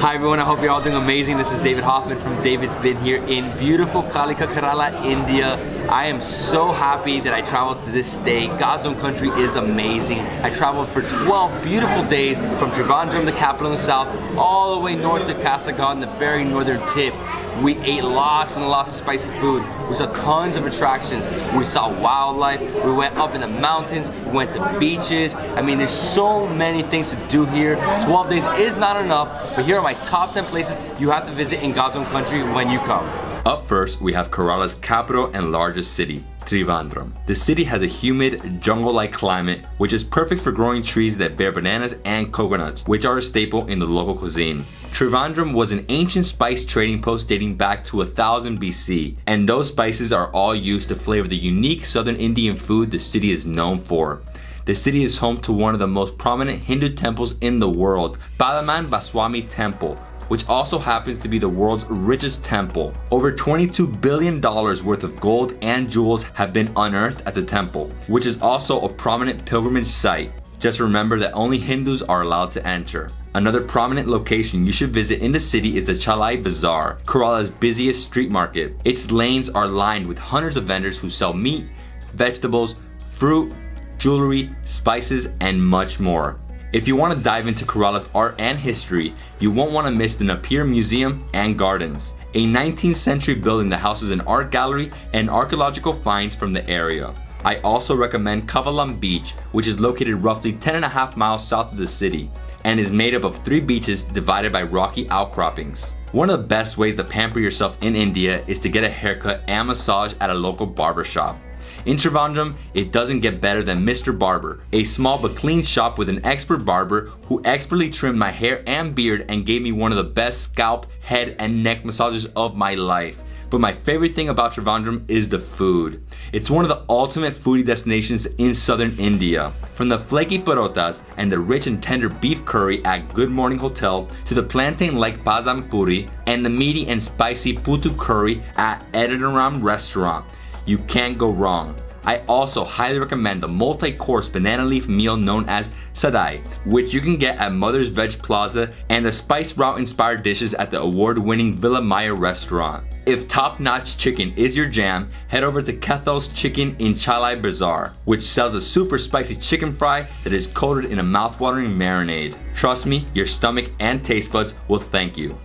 Hi everyone, I hope you're all doing amazing. This is David Hoffmann from David's Been Here in beautiful Kalika Kerala, India. I am so happy that I traveled to this state. God's own country is amazing. I traveled for 12 beautiful days from Trivandrum, the capital in the south, all the way north to Kasaragod, the very northern tip. We ate lots and lots of spicy food. We saw tons of attractions. We saw wildlife. We went up in the mountains. We went to beaches. I mean, there's so many things to do here. 12 days is not enough, but here are my top 10 places you have to visit in God's own country when you come. Up first, we have Kerala's capital and largest city, Trivandrum. The city has a humid, jungle-like climate, which is perfect for growing trees that bear bananas and coconuts, which are a staple in the local cuisine. Trivandrum was an ancient spice trading post dating back to 1000 BC, and those spices are all used to flavor the unique southern Indian food the city is known for. The city is home to one of the most prominent Hindu temples in the world, Padmanabhaswamy Temple, which also happens to be the world's richest temple. Over $22 billion worth of gold and jewels have been unearthed at the temple, which is also a prominent pilgrimage site. Just remember that only Hindus are allowed to enter. Another prominent location you should visit in the city is the Chalai Bazaar, Kerala's busiest street market. Its lanes are lined with hundreds of vendors who sell meat, vegetables, fruit, jewelry, spices, and much more. If you want to dive into Kerala's art and history, you won't want to miss the Napier Museum and Gardens, a 19th century building that houses an art gallery and archaeological finds from the area. I also recommend Kovalam Beach, which is located roughly 10 and a half miles south of the city and is made up of three beaches divided by rocky outcroppings. One of the best ways to pamper yourself in India is to get a haircut and massage at a local barbershop. In Trivandrum, it doesn't get better than Mr. Barber, a small but clean shop with an expert barber who expertly trimmed my hair and beard and gave me one of the best scalp, head, and neck massages of my life. But my favorite thing about Trivandrum is the food. It's one of the ultimate foodie destinations in southern India. From the flaky parotas and the rich and tender beef curry at Good Morning Hotel to the plantain-like pazham pori and the meaty and spicy putu curry at Edinaram restaurant. You can't go wrong. I also highly recommend the multi-course banana leaf meal known as Sadya, which you can get at Mother's Veg Plaza and the Spice Route inspired dishes at the award-winning Villa Maya restaurant. If top-notch chicken is your jam, head over to Kethel's Chicken in Chalai Bazaar, which sells a super spicy chicken fry that is coated in a mouth-watering marinade. Trust me, your stomach and taste buds will thank you.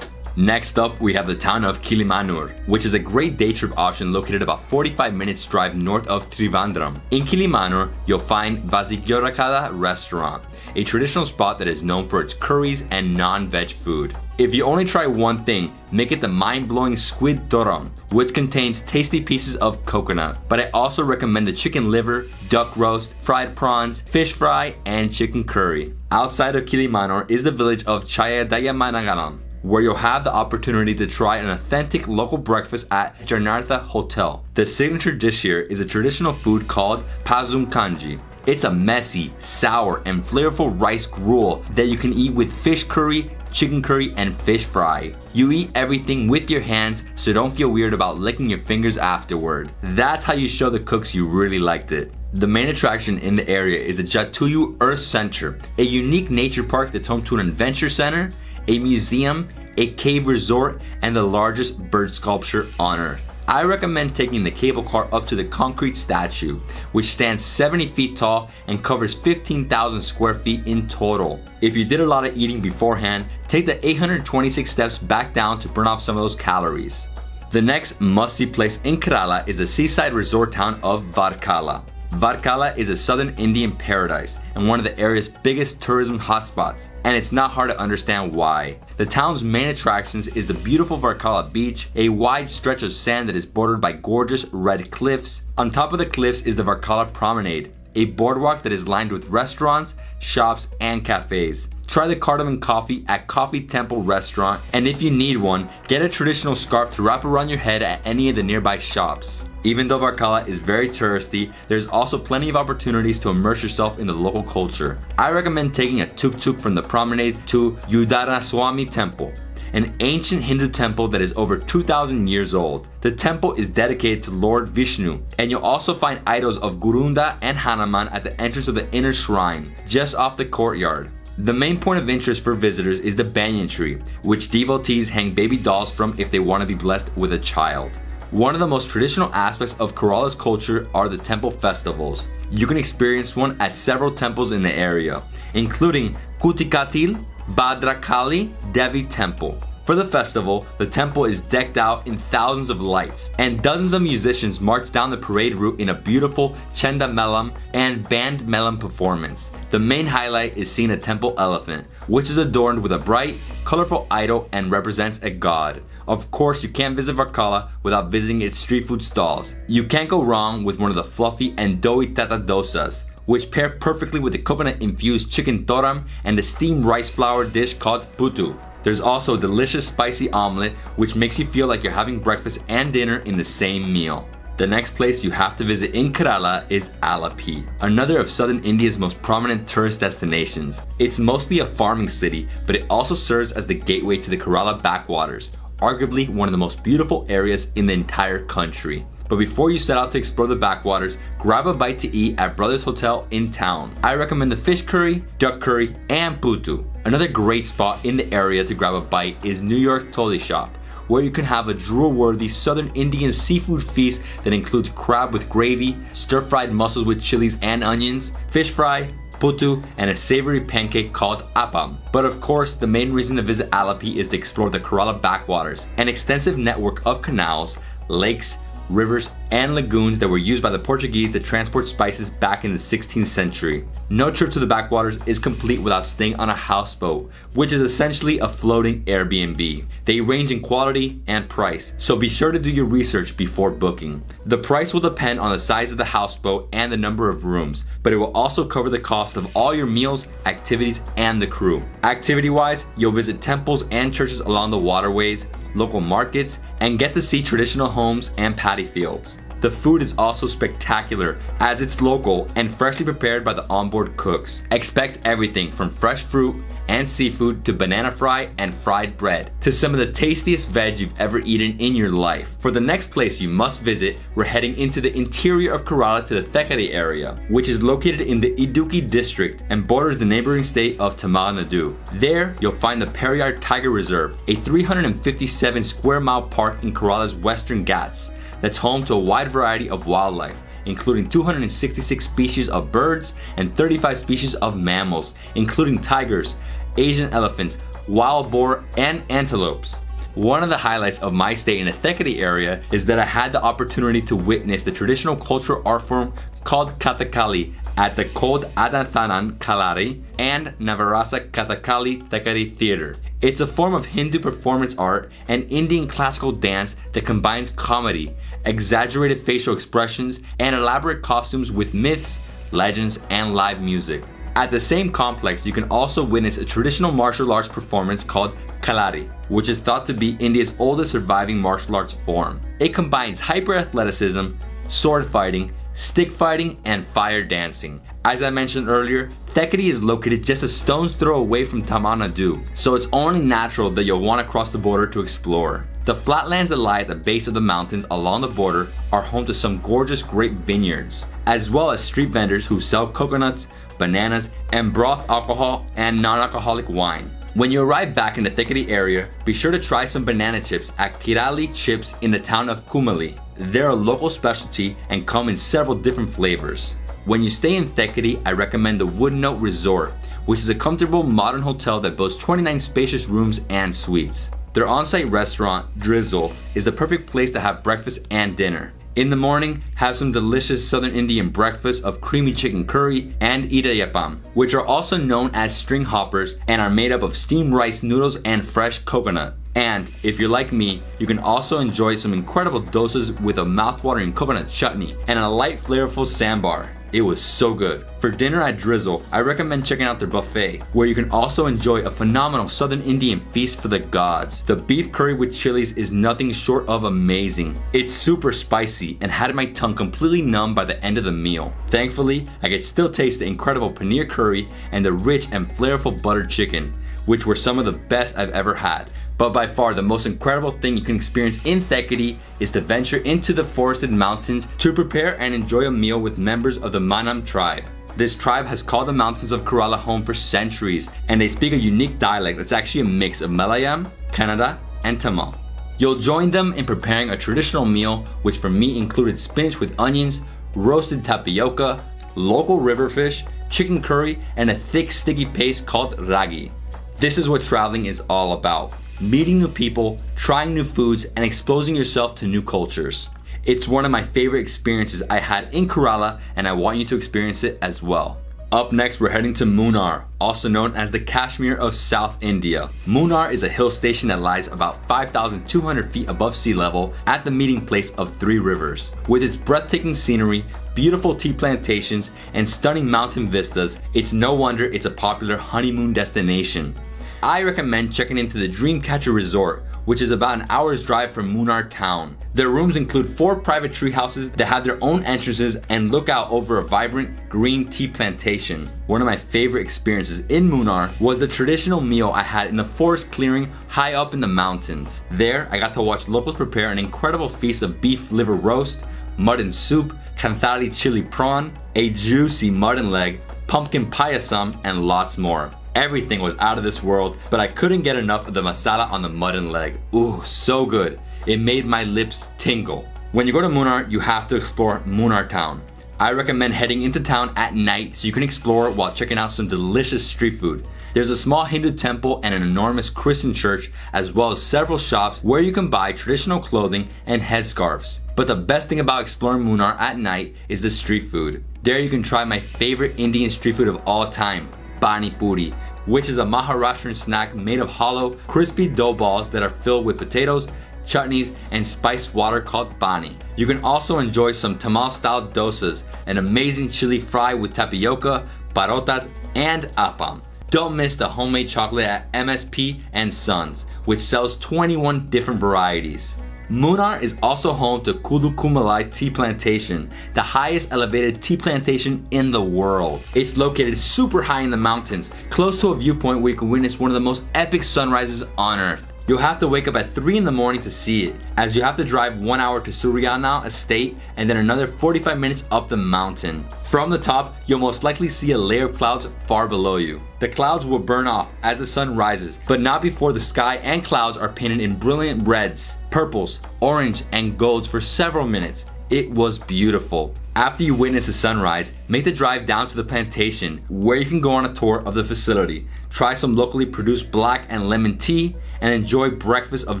Next up, we have the town of Kilimanur, which is a great day trip option located about 45 minutes drive north of Trivandrum. In Kilimanur, you'll find Vasigyorakada restaurant, a traditional spot that is known for its curries and non-veg food. If you only try one thing, make it the mind-blowing squid thoran, which contains tasty pieces of coconut. But I also recommend the chicken liver, duck roast, fried prawns, fish fry, and chicken curry. Outside of Kilimanur is the village of Chaya Chayadayamanagalam, where you'll have the opportunity to try an authentic local breakfast at Janartha Hotel. The signature dish here is a traditional food called Pazum Kanji. It's a messy, sour, and flavorful rice gruel that you can eat with fish curry, chicken curry, and fish fry. You eat everything with your hands, so don't feel weird about licking your fingers afterward. That's how you show the cooks you really liked it. The main attraction in the area is the Jatayu Earth Center, a unique nature park that's home to an adventure center, a museum, a cave resort, and the largest bird sculpture on earth. I recommend taking the cable car up to the concrete statue, which stands 70 feet tall and covers 15,000 square feet in total. If you did a lot of eating beforehand, take the 826 steps back down to burn off some of those calories. The next must-see place in Kerala is the seaside resort town of Varkala. Varkala is a southern Indian paradise and one of the area's biggest tourism hotspots, and it's not hard to understand why. The town's main attractions is the beautiful Varkala beach, a wide stretch of sand that is bordered by gorgeous red cliffs. On top of the cliffs is the Varkala Promenade, a boardwalk that is lined with restaurants, shops, and cafes. Try the cardamom coffee at Coffee Temple restaurant, and if you need one, get a traditional scarf to wrap around your head at any of the nearby shops. Even though Varkala is very touristy, there's also plenty of opportunities to immerse yourself in the local culture. I recommend taking a tuk-tuk from the promenade to Udaraswamy Temple an ancient Hindu temple that is over 2,000 years old. The temple is dedicated to Lord Vishnu, and you'll also find idols of Gurunda and Hanuman at the entrance of the inner shrine, just off the courtyard. The main point of interest for visitors is the banyan tree, which devotees hang baby dolls from if they want to be blessed with a child. One of the most traditional aspects of Kerala's culture are the temple festivals. You can experience one at several temples in the area, including Kutikatil, Bhadrakali Devi Temple. For the festival, the temple is decked out in thousands of lights, and dozens of musicians march down the parade route in a beautiful Chenda Melam and Band Melam performance. The main highlight is seeing a temple elephant, which is adorned with a bright, colorful idol and represents a god. Of course, you can't visit Varkala without visiting its street food stalls. You can't go wrong with one of the fluffy and doughy tata dosas, which pair perfectly with the coconut infused chicken thoran and the steamed rice flour dish called putu. There's also a delicious spicy omelet which makes you feel like you're having breakfast and dinner in the same meal. The next place you have to visit in Kerala is Alleppey, another of southern India's most prominent tourist destinations. It's mostly a farming city, but it also serves as the gateway to the Kerala backwaters, arguably one of the most beautiful areas in the entire country. But before you set out to explore the backwaters, grab a bite to eat at Brothers Hotel in town. I recommend the fish curry, duck curry, and putu. Another great spot in the area to grab a bite is New York Toddy Shop, where you can have a drool-worthy southern Indian seafood feast that includes crab with gravy, stir-fried mussels with chilies and onions, fish fry, putu, and a savory pancake called appam. But of course, the main reason to visit Alleppey is to explore the Kerala backwaters, an extensive network of canals, lakes, rivers, and lagoons that were used by the Portuguese to transport spices back in the 16th century. No trip to the backwaters is complete without staying on a houseboat, which is essentially a floating Airbnb. They range in quality and price, so be sure to do your research before booking. The price will depend on the size of the houseboat and the number of rooms, but it will also cover the cost of all your meals, activities, and the crew. Activity wise, you'll visit temples and churches along the waterways, local markets, and get to see traditional homes and paddy fields. The food is also spectacular as it's local and freshly prepared by the onboard cooks. Expect everything from fresh fruit and seafood to banana fry and fried bread to some of the tastiest veg you've ever eaten in your life. For the next place you must visit, we're heading into the interior of Kerala to the Thekkady area, which is located in the Idukki district and borders the neighboring state of Tamil Nadu. There, you'll find the Periyar Tiger Reserve, a 357 square mile park in Kerala's western Ghats that's home to a wide variety of wildlife including 266 species of birds and 35 species of mammals, including tigers, Asian elephants, wild boar, and antelopes. One of the highlights of my stay in the Thekkady area is that I had the opportunity to witness the traditional cultural art form called Kathakali at the Code Adathanan Kalari and Navarasa Kathakali Thekkady Theater. It's a form of Hindu performance art and Indian classical dance that combines comedy, exaggerated facial expressions, and elaborate costumes with myths, legends, and live music. At the same complex, you can also witness a traditional martial arts performance called Kalari, which is thought to be India's oldest surviving martial arts form. It combines hyper athleticism, sword fighting, stick fighting, and fire dancing. As I mentioned earlier, Thekkady is located just a stone's throw away from Tamil Nadu, so it's only natural that you'll want to cross the border to explore. The flatlands that lie at the base of the mountains along the border are home to some gorgeous grape vineyards, as well as street vendors who sell coconuts, bananas, and broth alcohol and non-alcoholic wine. When you arrive back in the Thekkady area, be sure to try some banana chips at Kirali Chips in the town of Kumily. They're a local specialty and come in several different flavors. When you stay in Thekkady, I recommend the Wood Note Resort, which is a comfortable modern hotel that boasts 29 spacious rooms and suites. Their on-site restaurant, Drizzle, is the perfect place to have breakfast and dinner. In the morning, have some delicious Southern Indian breakfast of creamy chicken curry and idiyappam, which are also known as string hoppers and are made up of steamed rice noodles and fresh coconut. And if you're like me, you can also enjoy some incredible doses with a mouthwatering coconut chutney and a light flavorful sambar. It was so good. For dinner at Drizzle, I recommend checking out their buffet, where you can also enjoy a phenomenal Southern Indian feast for the gods. The beef curry with chilies is nothing short of amazing. It's super spicy and had my tongue completely numb by the end of the meal. Thankfully, I could still taste the incredible paneer curry and the rich and flavorful buttered chicken, which were some of the best I've ever had. But by far the most incredible thing you can experience in Thekkady is to venture into the forested mountains to prepare and enjoy a meal with members of the Manam tribe. This tribe has called the mountains of Kerala home for centuries, and they speak a unique dialect that's actually a mix of Malayalam, Kannada, and Tamil. You'll join them in preparing a traditional meal, which for me included spinach with onions, roasted tapioca, local river fish, chicken curry, and a thick sticky paste called ragi. This is what traveling is all about. Meeting new people, trying new foods, and exposing yourself to new cultures. It's one of my favorite experiences I had in Kerala and I want you to experience it as well. Up next, we're heading to Munnar, also known as the Kashmir of South India. Munnar is a hill station that lies about 5,200 feet above sea level at the meeting place of three rivers. With its breathtaking scenery, beautiful tea plantations, and stunning mountain vistas, it's no wonder it's a popular honeymoon destination. I recommend checking into the Dreamcatcher Resort, which is about an hour's drive from Munnar town. Their rooms include four private tree houses that have their own entrances and look out over a vibrant green tea plantation. One of my favorite experiences in Munnar was the traditional meal I had in the forest clearing high up in the mountains. There, I got to watch locals prepare an incredible feast of beef liver roast, mutton soup, kanthari chili prawn, a juicy mutton leg, pumpkin payasam, and lots more. Everything was out of this world, but I couldn't get enough of the masala on the mutton leg. Ooh, so good. It made my lips tingle. When you go to Munnar, you have to explore Munnar town. I recommend heading into town at night so you can explore while checking out some delicious street food. There's a small Hindu temple and an enormous Christian church, as well as several shops where you can buy traditional clothing and headscarves. But the best thing about exploring Munnar at night is the street food. There you can try my favorite Indian street food of all time, Pani Puri, which is a Maharashtrian snack made of hollow, crispy dough balls that are filled with potatoes, chutneys, and spiced water called bani. You can also enjoy some Tamil style dosas, an amazing chili fry with tapioca, parotas, and appam. Don't miss the homemade chocolate at MSP and Sons, which sells 21 different varieties. Munnar is also home to Kolukkumalai Tea Plantation, the highest elevated tea plantation in the world. It's located super high in the mountains, close to a viewpoint where you can witness one of the most epic sunrises on earth. You'll have to wake up at 3 in the morning to see it, as you have to drive 1 hour to Suryana Estate and then another 45 minutes up the mountain. From the top, you'll most likely see a layer of clouds far below you. The clouds will burn off as the sun rises, but not before the sky and clouds are painted in brilliant reds, purples, orange, and golds for several minutes. It was beautiful. After you witness the sunrise, make the drive down to the plantation where you can go on a tour of the facility, try some locally produced black and lemon tea, and enjoy breakfast of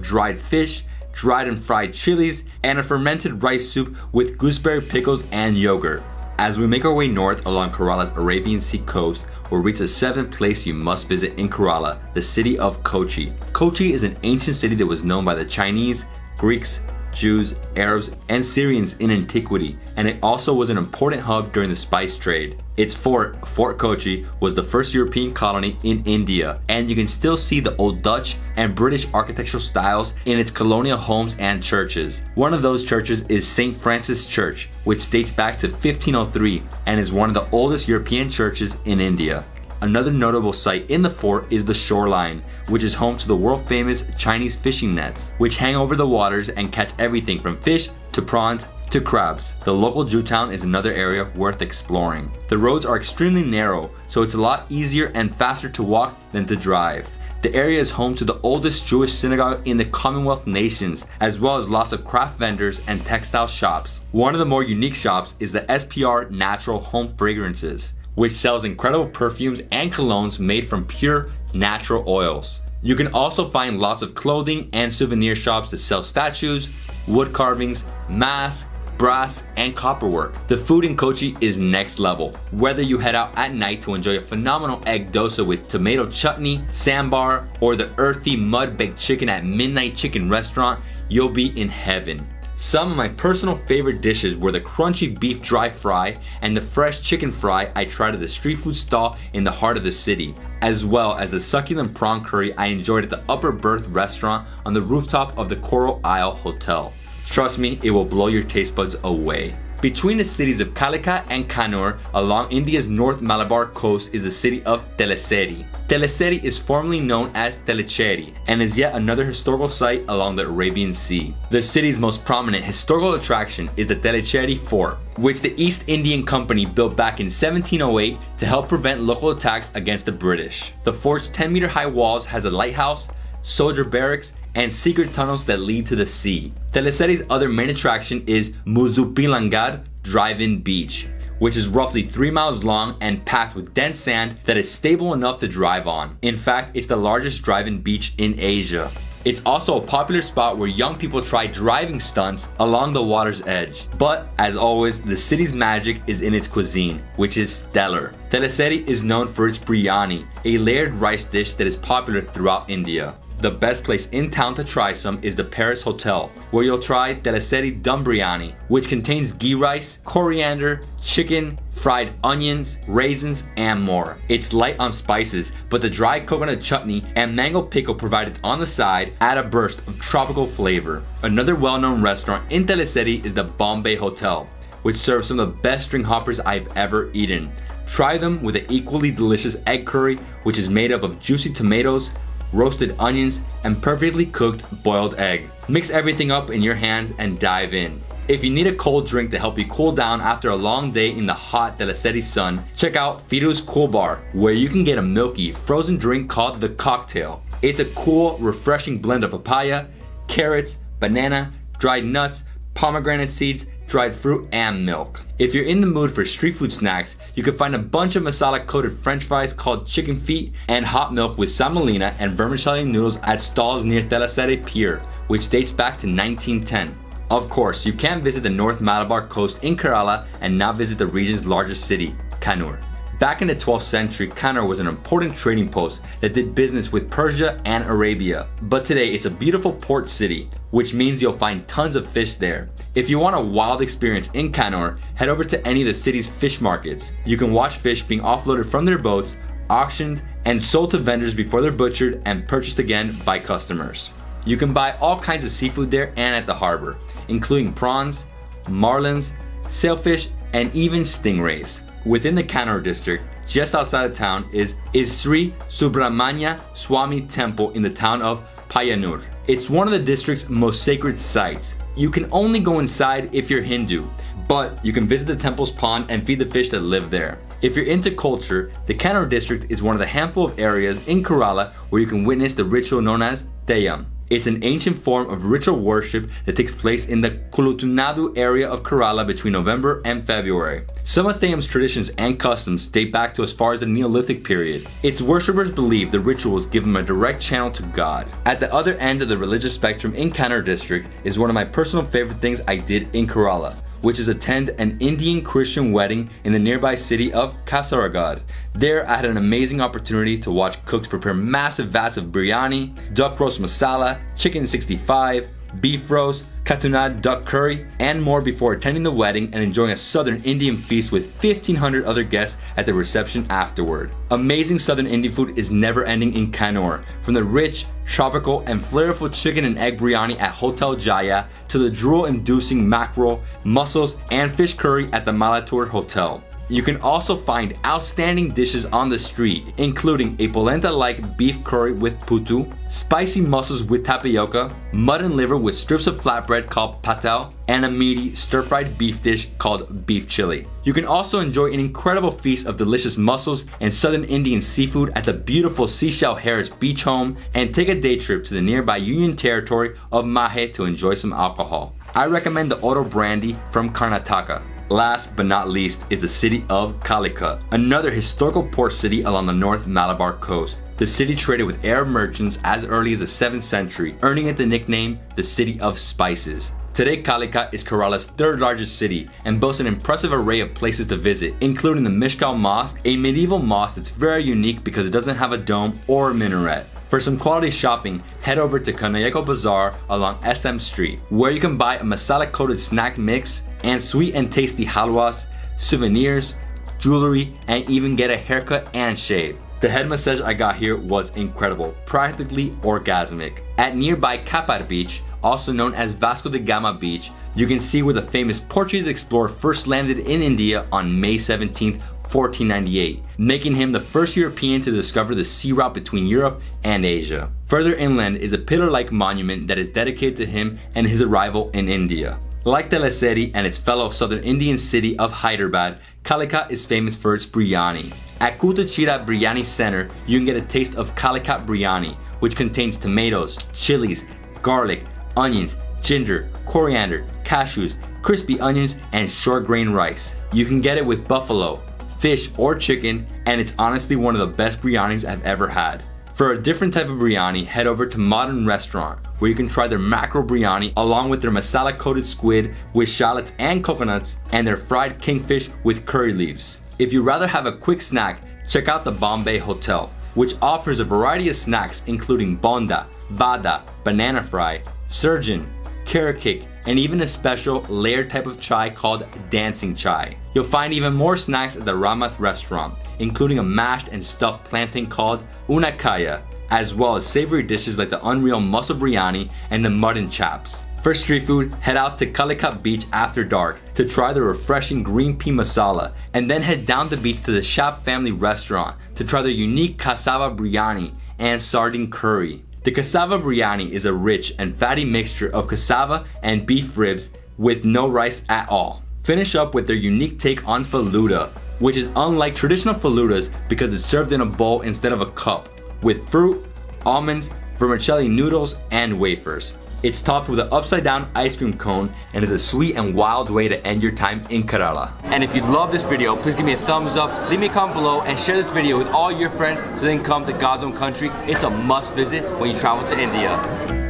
dried fish, dried and fried chilies, and a fermented rice soup with gooseberry pickles and yogurt. As we make our way north along Kerala's Arabian Sea coast, we'll reach the seventh place you must visit in Kerala, the city of Kochi. Kochi is an ancient city that was known by the Chinese, Greeks, Jews, Arabs, and Syrians in antiquity, and it also was an important hub during the spice trade. Its fort, Fort Kochi, was the first European colony in India, and you can still see the old Dutch and British architectural styles in its colonial homes and churches. One of those churches is St. Francis Church, which dates back to 1503 and is one of the oldest European churches in India. Another notable site in the fort is the shoreline, which is home to the world famous Chinese fishing nets, which hang over the waters and catch everything from fish to prawns to crabs. The local Jewtown is another area worth exploring. The roads are extremely narrow, so it's a lot easier and faster to walk than to drive. The area is home to the oldest Jewish synagogue in the Commonwealth nations, as well as lots of craft vendors and textile shops. One of the more unique shops is the SPR Natural Home Fragrances which sells incredible perfumes and colognes made from pure natural oils. You can also find lots of clothing and souvenir shops that sell statues, wood carvings, masks, brass, and copperwork. The food in Kochi is next level. Whether you head out at night to enjoy a phenomenal egg dosa with tomato chutney, sambar, or the earthy mud baked chicken at Midnight Chicken Restaurant, you'll be in heaven. Some of my personal favorite dishes were the crunchy beef dry fry and the fresh chicken fry I tried at the street food stall in the heart of the city, as well as the succulent prawn curry I enjoyed at the Upper Berth restaurant on the rooftop of the Coral Isle Hotel. Trust me, it will blow your taste buds away. Between the cities of Calicut and Kannur along India's North Malabar coast is the city of Thalassery. Thalassery is formerly known as Tellicherry and is yet another historical site along the Arabian Sea. The city's most prominent historical attraction is the Tellicherry Fort, which the East Indian Company built back in 1708 to help prevent local attacks against the British. The fort's 10 meter high walls has a lighthouse, soldier barracks, and secret tunnels that lead to the sea. Thalassery's other main attraction is Muzhappilangad Drive-In Beach, which is roughly 3 miles long and packed with dense sand that is stable enough to drive on. In fact, it's the largest drive-in beach in Asia. It's also a popular spot where young people try driving stunts along the water's edge. But as always, the city's magic is in its cuisine, which is stellar. Thalassery is known for its biryani, a layered rice dish that is popular throughout India the best place in town to try some is the Paris Hotel, where you'll try Thalassery Dum Biryani, which contains ghee rice, coriander, chicken, fried onions, raisins, and more. It's light on spices, but the dry coconut chutney and mango pickle provided on the side add a burst of tropical flavor. Another well-known restaurant in Thalassery is the Bombay Hotel, which serves some of the best string hoppers I've ever eaten. Try them with an equally delicious egg curry, which is made up of juicy tomatoes, roasted onions, and perfectly cooked boiled egg. Mix everything up in your hands and dive in. If you need a cold drink to help you cool down after a long day in the hot Thalassery sun, check out Firu's Cool Bar, where you can get a milky, frozen drink called the Cocktail. It's a cool, refreshing blend of papaya, carrots, banana, dried nuts, pomegranate seeds, dried fruit, and milk. If you're in the mood for street food snacks, you can find a bunch of masala coated french fries called chicken feet and hot milk with semolina and vermicelli noodles at stalls near Thalassery Pier, which dates back to 1910. Of course, you can't visit the North Malabar coast in Kerala and not visit the region's largest city, Kannur. Back in the 12th century, Kannur was an important trading post that did business with Persia and Arabia. But today, it's a beautiful port city, which means you'll find tons of fish there. If you want a wild experience in Kannur, head over to any of the city's fish markets. You can watch fish being offloaded from their boats, auctioned, and sold to vendors before they're butchered and purchased again by customers. You can buy all kinds of seafood there and at the harbor, including prawns, marlins, sailfish, and even stingrays. Within the Kannur district, just outside of town, is, is Sri Subramanya Swami Temple in the town of Payyanur. It's one of the district's most sacred sites. You can only go inside if you're Hindu, but you can visit the temple's pond and feed the fish that live there. If you're into culture, the Kannur district is one of the handful of areas in Kerala where you can witness the ritual known as Theyyam. It's an ancient form of ritual worship that takes place in the Kolathunadu area of Kerala between November and February. Some of Theyyam's traditions and customs date back to as far as the Neolithic period. Its worshippers believe the rituals give them a direct channel to God. At the other end of the religious spectrum in Kannur district is one of my personal favorite things I did in Kerala which is attend an Indian Christian wedding in the nearby city of Kasaragod. There, I had an amazing opportunity to watch cooks prepare massive vats of biryani, duck roast masala, chicken 65, beef roast, Kuttanad duck curry, and more before attending the wedding and enjoying a southern Indian feast with 1500 other guests at the reception afterward. Amazing southern Indian food is never ending in Kannur, from the rich, tropical, and flavorful chicken and egg biryani at Hotel Jaya to the drool-inducing mackerel, mussels, and fish curry at the Malatur Hotel. You can also find outstanding dishes on the street, including a polenta-like beef curry with putu, spicy mussels with tapioca, mutton liver with strips of flatbread called patel, and a meaty stir-fried beef dish called beef chili. You can also enjoy an incredible feast of delicious mussels and southern Indian seafood at the beautiful Seashell Harris beach home and take a day trip to the nearby Union Territory of Mahe to enjoy some alcohol. I recommend the Oro Brandy from Karnataka. Last but not least is the city of Calicut, another historical port city along the North Malabar coast. The city traded with Arab merchants as early as the 7th century, earning it the nickname the City of Spices. Today, Calicut is Kerala's third largest city and boasts an impressive array of places to visit, including the Mishkal Mosque, a medieval mosque that's very unique because it doesn't have a dome or a minaret. For some quality shopping, head over to Kanayeko Bazaar along SM Street, where you can buy a masala coated snack mix and sweet and tasty halwas, souvenirs, jewelry, and even get a haircut and shave. The head massage I got here was incredible, practically orgasmic. At nearby Kappad Beach, also known as Vasco da Gama Beach, you can see where the famous Portuguese explorer first landed in India on May 17, 1498, making him the first European to discover the sea route between Europe and Asia. Further inland is a pillar-like monument that is dedicated to him and his arrival in India. Like Thalassery and its fellow southern Indian city of Hyderabad, Calicut is famous for its biryani. At Kuttichira Biryani Center, you can get a taste of Calicut biryani, which contains tomatoes, chilies, garlic, onions, ginger, coriander, cashews, crispy onions, and short grain rice. You can get it with buffalo, fish, or chicken, and it's honestly one of the best biryanis I've ever had. For a different type of biryani, head over to Modern Restaurant, where you can try their macro biryani along with their masala coated squid with shallots and coconuts, and their fried kingfish with curry leaves. If you'd rather have a quick snack, check out the Bombay Hotel, which offers a variety of snacks including bonda, vada, banana fry, surgeon, carrot cake, and even a special layered type of chai called dancing chai. You'll find even more snacks at the Rahmath restaurant, including a mashed and stuffed plantain called unakaya, as well as savory dishes like the unreal mussel biryani and the mutton chaps. For street food, head out to Calicut Beach after dark to try the refreshing green pea masala, and then head down the beach to the Shap family restaurant to try their unique cassava biryani and sardine curry. The cassava biryani is a rich and fatty mixture of cassava and beef ribs with no rice at all. Finish up with their unique take on faluda, which is unlike traditional faludas because it's served in a bowl instead of a cup, with fruit, almonds, vermicelli noodles, and wafers. It's topped with an upside down ice cream cone and is a sweet and wild way to end your time in Kerala. And if you love this video, please give me a thumbs up, leave me a comment below, and share this video with all your friends so they can come to God's own country. It's a must visit when you travel to India.